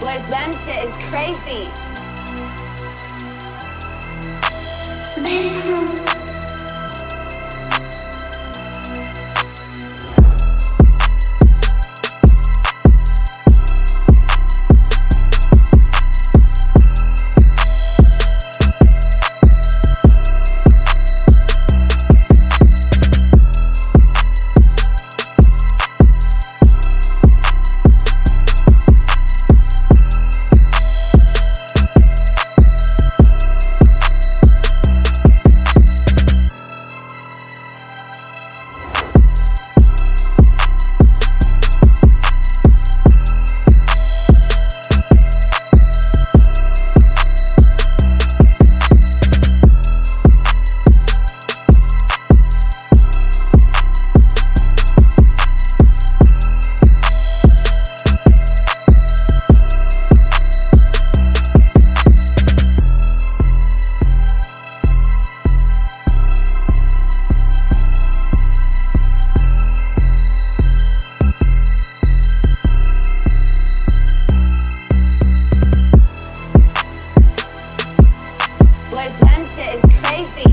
Boy, Blem shit is crazy. ¡Es de...!